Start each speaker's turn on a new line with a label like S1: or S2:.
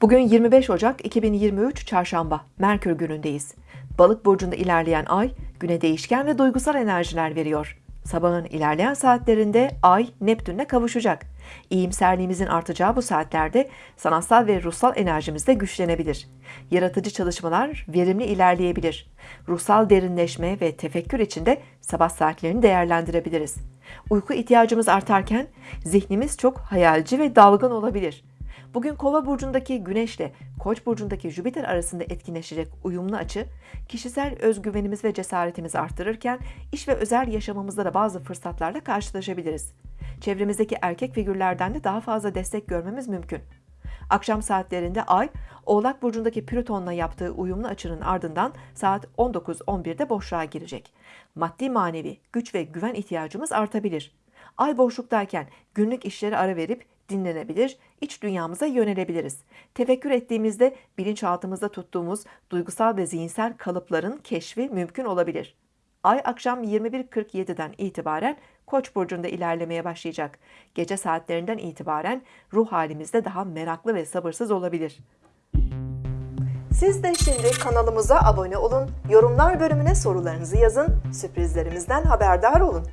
S1: Bugün 25 Ocak 2023 Çarşamba, Merkür günündeyiz. Balık burcunda ilerleyen ay, güne değişken ve duygusal enerjiler veriyor. Sabahın ilerleyen saatlerinde ay Neptün'le kavuşacak. İyimserliğimizin artacağı bu saatlerde sanatsal ve ruhsal enerjimiz de güçlenebilir. Yaratıcı çalışmalar verimli ilerleyebilir. Ruhsal derinleşme ve tefekkür içinde sabah saatlerini değerlendirebiliriz. Uyku ihtiyacımız artarken zihnimiz çok hayalci ve dalgın olabilir. Bugün Kova burcundaki Güneşle Koç burcundaki Jüpiter arasında etkinleşecek uyumlu açı, kişisel özgüvenimiz ve cesaretimizi artırırken iş ve özel yaşamımızda da bazı fırsatlarla karşılaşabiliriz. Çevremizdeki erkek figürlerden de daha fazla destek görmemiz mümkün. Akşam saatlerinde Ay, Oğlak burcundaki Plüton'la yaptığı uyumlu açının ardından saat 19.11'de boşluğa girecek. Maddi manevi güç ve güven ihtiyacımız artabilir. Ay boşluktayken günlük işleri ara verip dinlenebilir, iç dünyamıza yönelebiliriz. Tefekkür ettiğimizde bilinçaltımızda tuttuğumuz duygusal ve zihinsel kalıpların keşfi mümkün olabilir. Ay akşam 21.47'den itibaren Koç burcunda ilerlemeye başlayacak. Gece saatlerinden itibaren ruh halimizde daha meraklı ve sabırsız olabilir. Siz de şimdi kanalımıza abone olun, yorumlar bölümüne sorularınızı yazın, sürprizlerimizden haberdar olun.